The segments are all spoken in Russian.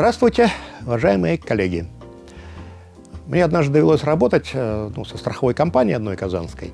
Здравствуйте, уважаемые коллеги. Мне однажды довелось работать э, ну, со страховой компанией одной казанской.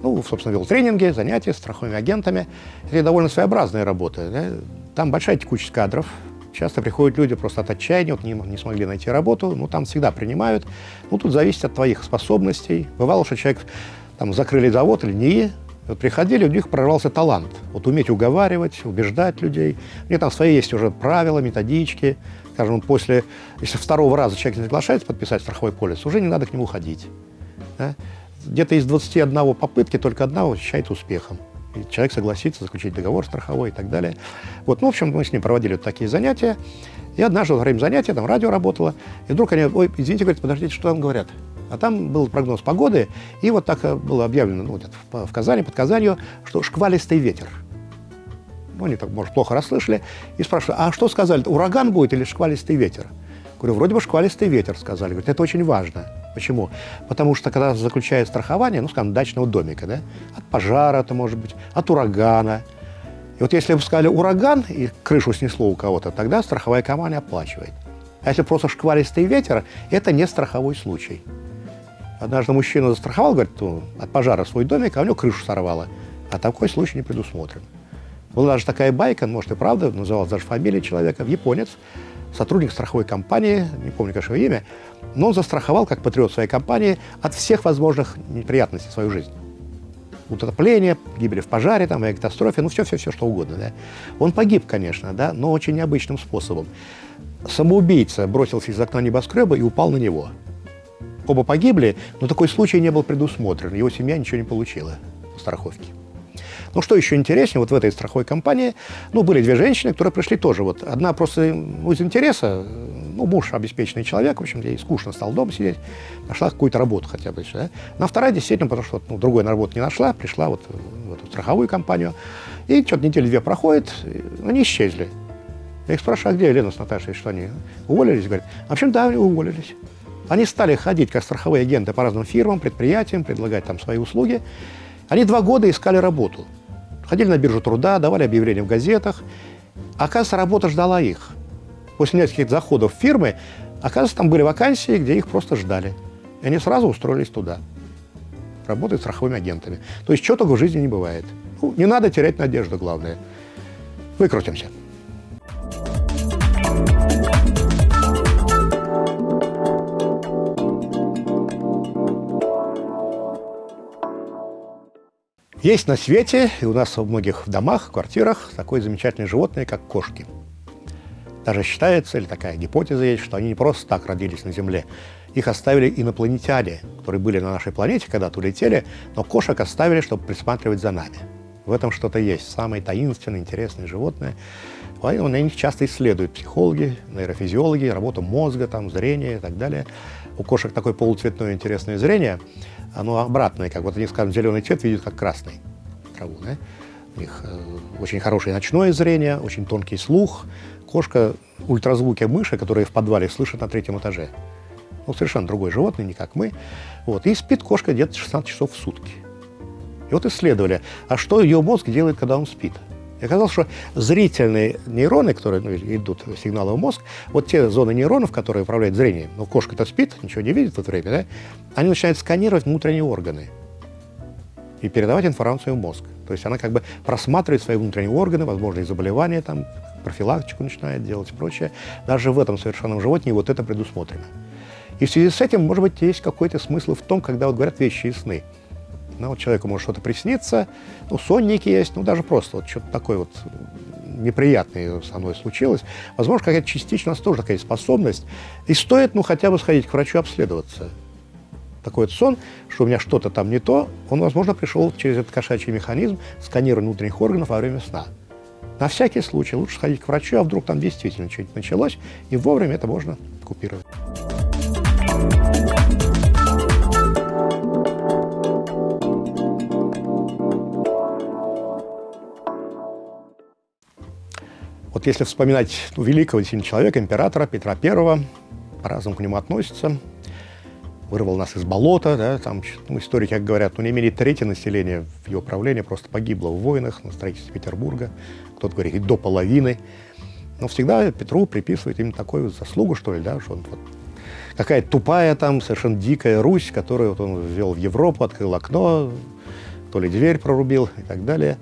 Ну, собственно, вел тренинги, занятия с страховыми агентами. Это довольно своеобразная работа. Да? Там большая текучесть кадров. Часто приходят люди просто от отчаяния, вот не, не смогли найти работу. Ну, там всегда принимают. Ну, тут зависит от твоих способностей. Бывало, что человек там закрыли завод или не, вот приходили, у них прорвался талант. Вот уметь уговаривать, убеждать людей. У них там свои есть уже правила, методички. Скажем, после, если второго раза человек не соглашается подписать страховой полис, уже не надо к нему ходить. Да? Где-то из 21 попытки только одна считается успехом. И человек согласится заключить договор страховой и так далее. Вот, ну, в общем, мы с ним проводили вот такие занятия. И однажды во время занятия, там радио работало, и вдруг они, ой, извините, говорят, подождите, что там говорят? А там был прогноз погоды, и вот так э, было объявлено ну, в, Казани, под Казанью, что шквалистый ветер. Ну, они так, может, плохо расслышали, и спрашивают, а что сказали, ураган будет или шквалистый ветер? Говорю, вроде бы шквалистый ветер, сказали. Говорят, это очень важно. Почему? Потому что, когда заключают страхование, ну, скажем, дачного домика, да, от пожара это может быть, от урагана. И вот если бы сказали ураган, и крышу снесло у кого-то, тогда страховая компания оплачивает. А если просто шквалистый ветер, это не страховой случай. Однажды мужчина застраховал, говорит, ну, от пожара свой домик, а у него крышу сорвало. А такой случай не предусмотрен. Была даже такая байка, может и правда, называлась даже фамилия человека, японец, сотрудник страховой компании, не помню, конечно, его имя, но он застраховал, как патриот своей компании, от всех возможных неприятностей свою жизнь. Утопление, гибели в пожаре, там, катастрофе, ну все-все-все, что угодно. Да. Он погиб, конечно, да, но очень необычным способом. Самоубийца бросился из окна небоскреба и упал на него. Оба погибли, но такой случай не был предусмотрен. Его семья ничего не получила по страховке. Ну, что еще интереснее, вот в этой страховой компании, ну, были две женщины, которые пришли тоже. Вот одна просто ну, из интереса, ну, муж обеспеченный человек, в общем, ей скучно стал дома сидеть, нашла какую-то работу хотя бы. Да? На вторая действительно, потому что ну, другой на работу не нашла, пришла вот в эту страховую компанию. И что-то недели-две проходит, они исчезли. Я их спрашиваю, а где Елена с Наташей, что они уволились? Говорят, в общем, да, уволились. Они стали ходить как страховые агенты по разным фирмам, предприятиям, предлагать там свои услуги. Они два года искали работу. Ходили на биржу труда, давали объявления в газетах. Оказывается, работа ждала их. После нескольких заходов в фирмы, оказывается, там были вакансии, где их просто ждали. И они сразу устроились туда. Работать страховыми агентами. То есть, чего только в жизни не бывает. Ну, не надо терять надежду, главное. Выкрутимся. Есть на свете, и у нас во многих домах, квартирах, такое замечательное животное, как кошки. Даже считается, или такая гипотеза есть, что они не просто так родились на Земле. Их оставили инопланетяне, которые были на нашей планете, когда-то улетели, но кошек оставили, чтобы присматривать за нами. В этом что-то есть, самое таинственное, интересное животное. Поэтому на них часто исследуют психологи, нейрофизиологи, работу мозга, там, зрение и так далее. У кошек такое полуцветное интересное зрение – оно обратное, как вот они, скажем, зеленый цвет видят как красный траву. Да? У них э, очень хорошее ночное зрение, очень тонкий слух. Кошка ультразвуки мыши, которые в подвале слышат на третьем этаже. Ну, совершенно другое животное, не как мы. Вот. И спит кошка где-то 16 часов в сутки. И вот исследовали, а что ее мозг делает, когда он спит. И оказалось, что зрительные нейроны, которые ну, идут сигналы в мозг, вот те зоны нейронов, которые управляют зрением, ну, кошка-то спит, ничего не видит в это время, да, они начинают сканировать внутренние органы и передавать информацию в мозг. То есть она как бы просматривает свои внутренние органы, возможные заболевания, там, профилактику начинает делать и прочее. Даже в этом совершенном животне вот это предусмотрено. И в связи с этим, может быть, есть какой-то смысл в том, когда вот говорят вещи и сны. Ну, вот человеку может что-то присниться, ну, сонники есть, ну, даже просто вот что-то такое вот неприятное со мной случилось. Возможно, какая-то частично у нас тоже такая способность. И стоит, ну, хотя бы сходить к врачу обследоваться. Такой вот сон, что у меня что-то там не то, он, возможно, пришел через этот кошачий механизм сканирования внутренних органов во время сна. На всякий случай лучше сходить к врачу, а вдруг там действительно что-нибудь началось, и вовремя это можно купировать. Вот если вспоминать ну, великого сильного человека, императора Петра I, по-разному к нему относятся, вырвал нас из болота, да, там ну, историки как говорят, ну не имели третье население в его правлении просто погибло в войнах на строительстве Петербурга, кто-то говорит и до половины. Но всегда Петру приписывают именно такую заслугу, что ли, да, что он вот какая-то тупая там, совершенно дикая Русь, которую вот он ввел в Европу, открыл окно, то ли дверь прорубил и так далее.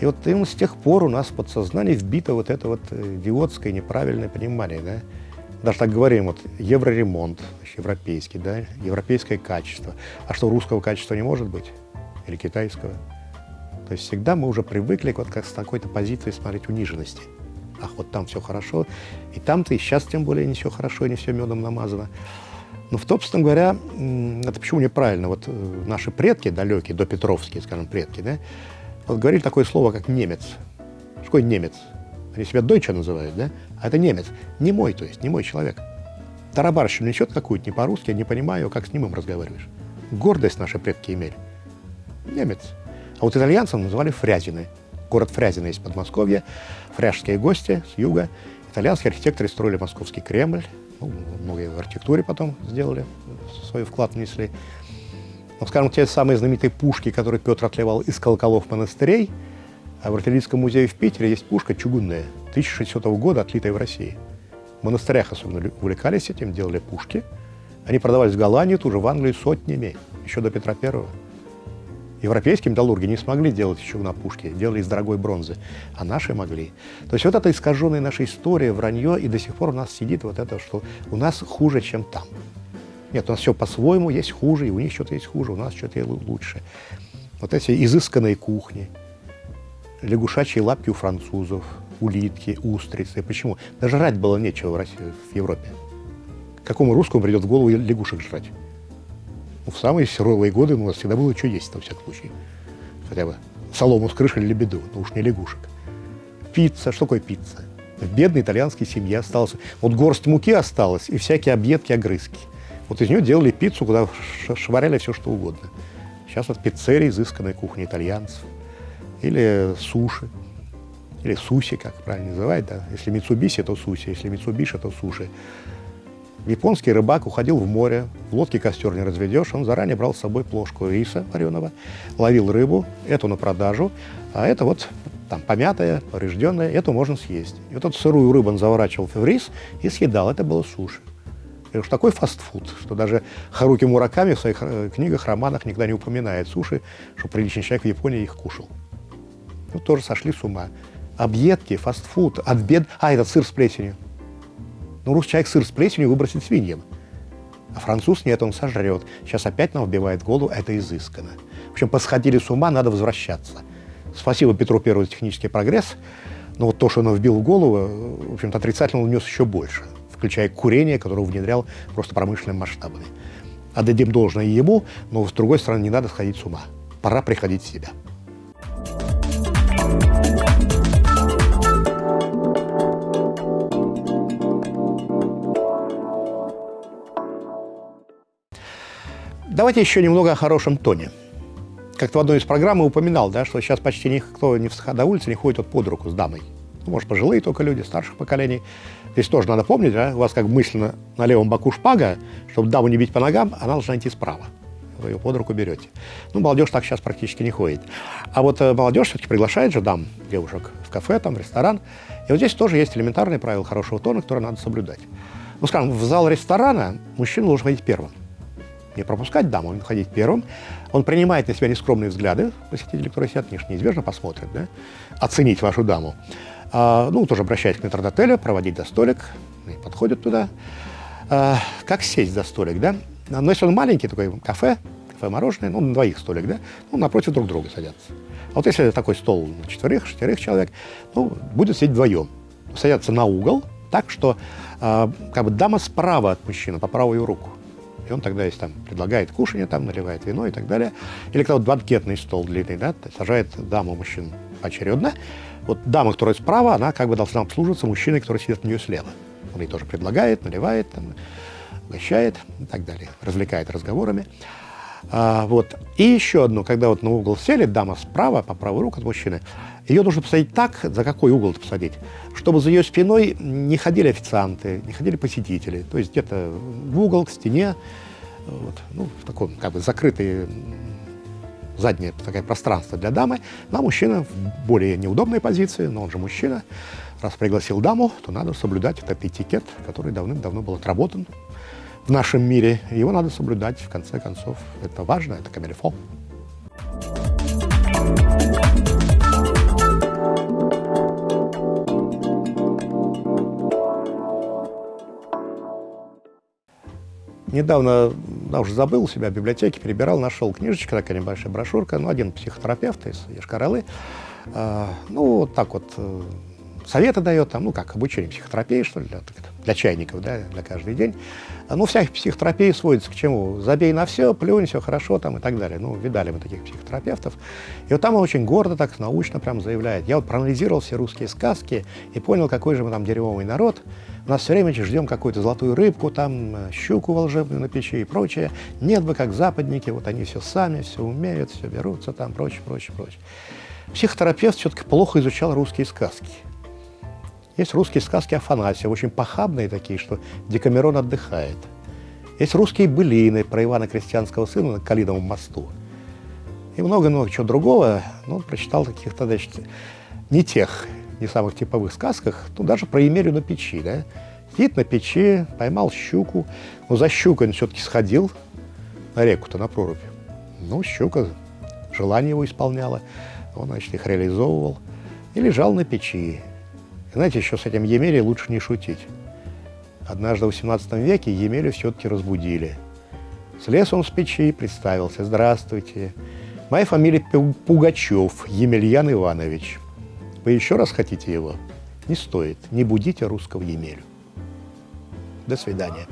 И вот именно с тех пор у нас в подсознании вбито вот это вот э, идиотское неправильное понимание, да. Даже так говорим, вот евроремонт, европейский, да, европейское качество. А что, русского качества не может быть? Или китайского? То есть всегда мы уже привыкли вот как с такой-то позиции смотреть униженности. Ах, вот там все хорошо, и там-то и сейчас тем более не все хорошо, не все медом намазано. Но, собственно говоря, это почему неправильно? Вот э, наши предки далекие, до Петровские, скажем, предки, да, вот говорили такое слово, как немец. Что такое немец? Они себя дойча называют, да? А это немец. Не мой, то есть, не мой человек. Тарабарщину несет какую-то не по-русски, я не понимаю, как с ним им разговариваешь. Гордость наши предки имели. Немец. А вот итальянцев называли Фрязины. Город Фрязино есть Подмосковье. Фряжские гости с юга. Итальянские архитекторы строили московский Кремль. Ну, многие в архитектуре потом сделали, свой вклад внесли. Но, скажем, те самые знаменитые пушки, которые Петр отливал из колоколов монастырей, а в артиллерийском музее в Питере есть пушка чугунная, 1600 года, отлитая в России. В монастырях особенно увлекались этим, делали пушки. Они продавались в Голландию, тоже в Англию сотнями, еще до Петра Первого. Европейские металлурги не смогли делать еще на пушке, делали из дорогой бронзы, а наши могли. То есть вот эта искаженная наша история, вранье, и до сих пор у нас сидит вот это, что у нас хуже, чем там. Нет, у нас все по-своему, есть хуже, и у них что-то есть хуже, у нас что-то лучше. Вот эти изысканные кухни, лягушачьи лапки у французов, улитки, устрицы. Почему? Даже жрать было нечего в, России, в Европе. Какому русскому придет в голову лягушек жрать? Ну, в самые суровые годы у нас всегда было что есть, на всякий случай. Хотя бы солому с крыши или лебеду, но уж не лягушек. Пицца. Что такое пицца? В бедной итальянской семье осталось... Вот горсть муки осталась и всякие объедки, огрызки. Вот из нее делали пиццу, куда швыряли все, что угодно. Сейчас вот пиццерия, изысканная кухня итальянцев. Или суши. Или суси, как правильно называть, да. Если Митсубиси, то суси. Если Митсубиши, то суши. Японский рыбак уходил в море, в лодке костер не разведешь, он заранее брал с собой плошку риса вареного, ловил рыбу, эту на продажу, а это вот там помятая, поврежденная, эту можно съесть. И вот эту сырую рыбу он заворачивал в рис и съедал, это было суши. Это уж такой фастфуд, что даже Харуки Мураками в своих э, книгах, романах никогда не упоминает суши, что приличный человек в Японии их кушал. Ну, тоже сошли с ума. Объедки, фастфуд, от. А, этот сыр с плесенью. Ну, русский человек сыр с плесенью выбросит свиньям. А француз нет, он сожрет. Сейчас опять нам вбивает голову, это изысканно. В общем, посходили с ума, надо возвращаться. Спасибо Петру Первому за технический прогресс, но вот то, что он вбил в голову, в общем-то, отрицательно он внес еще больше, включая курение, которое внедрял просто промышленными масштабами. Отдадим должное ему, но, с другой стороны, не надо сходить с ума. Пора приходить в себя. Давайте еще немного о хорошем тоне. Как-то в одной из программ упоминал, да, что сейчас почти никто не в, до улицы не ходит вот под руку с дамой. Ну, может, пожилые только люди, старших поколений. Здесь тоже надо помнить, да, у вас как мысленно на левом боку шпага, чтобы даму не бить по ногам, она должна идти справа. Вы ее под руку берете. Ну, молодежь так сейчас практически не ходит. А вот э, молодежь все-таки приглашает же дам, девушек, в кафе, там, в ресторан. И вот здесь тоже есть элементарные правила хорошего тона, которые надо соблюдать. Ну, скажем, в зал ресторана мужчина должен ходить первым не пропускать даму, он ходить первым. Он принимает на себя нескромные взгляды посетителей, которые сидят, конечно, неизбежно посмотрят, да, оценить вашу даму. А, ну, тоже обращаясь к метрдотелю, проводить до столик, подходят туда. А, как сесть за столик, да? Но если он маленький, такой кафе, кафе-мороженое, ну, на двоих столик, да, ну, напротив друг друга садятся. А вот если такой стол на четверых, шестерых человек, ну, будет сидеть вдвоем. Садятся на угол, так что э, как бы дама справа от мужчины, по правую руку. И он тогда, если там предлагает кушание, там наливает вино и так далее, или когда вот банкетный стол длинный, да, сажает даму мужчин очередно, вот дама, которая справа, она как бы должна обслуживаться мужчиной, который сидит у нее слева. Он ей тоже предлагает, наливает, там, угощает и так далее, развлекает разговорами. А, вот. И еще одно, когда вот на угол сели, дама справа, по правую руку от мужчины, ее нужно посадить так, за какой угол посадить, чтобы за ее спиной не ходили официанты, не ходили посетители. То есть где-то в угол, к стене, вот, ну, в таком как бы закрытое заднее такое пространство для дамы, а мужчина в более неудобной позиции, но он же мужчина, раз пригласил даму, то надо соблюдать этот этикет, который давным-давно был отработан в нашем мире. Его надо соблюдать, в конце концов. Это важно, это камильфо. Недавно, да, уже забыл себя в библиотеке, перебирал, нашел книжечка, такая небольшая брошюрка, ну, один психотерапевт из Ешкаралы, э, ну, вот так вот э, советы дает, там, ну, как обучение психотерапии, что ли, для, для чайников, да, для каждый день. Ну, вся психотерапия сводится к чему? Забей на все, плюнь, все хорошо, там, и так далее. Ну, видали мы таких психотерапевтов. И вот там он очень гордо, так научно прям заявляет. Я вот проанализировал все русские сказки и понял, какой же мы там дерьмовый народ. У нас все время ждем какую-то золотую рыбку, там, щуку волшебную на печи и прочее. Нет бы, как западники, вот они все сами, все умеют, все берутся там, прочее, прочее, прочее. Психотерапевт все-таки плохо изучал русские сказки. Есть русские сказки Афанасия, очень похабные такие, что Декамерон отдыхает. Есть русские былины про Ивана Крестьянского сына на Калиновом мосту. И много-много чего другого. Ну, прочитал каких-то, значит, не тех, не самых типовых сказках, ну, даже про Емелю на печи, да. Сидит на печи, поймал щуку, но за щукой он все-таки сходил на реку-то, на прорубь. Ну, щука желание его исполняла, он, значит, их реализовывал и лежал на печи. Знаете, еще с этим Емелей лучше не шутить. Однажды в XVIII веке Емелю все-таки разбудили. Слез он с печи, представился. «Здравствуйте. Моя фамилия Пугачев, Емельян Иванович. Вы еще раз хотите его? Не стоит. Не будите русского Емелю. До свидания.